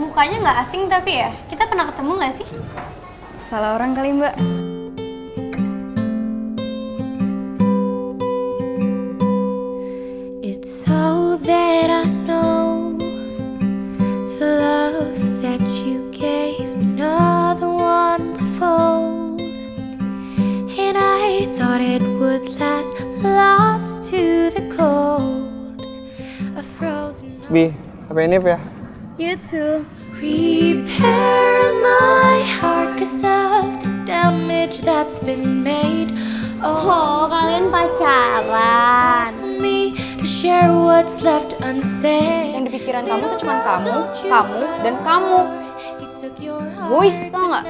Mukanya nggak asing tapi ya, kita pernah ketemu nggak sih? Salah orang kali mbak. It's so that I know the love that you gave another one to fold, and I thought it would last, lost to the cold, a frozen. Bi, HP Nif ya? You too. Repair my heart 'cause of the damage that's been made. Oh, kalian pacaran. me to share what's left unsaid. Yang di pikiran kamu tuh cuma kamu, kamu, dan kamu. Boys, tau nggak?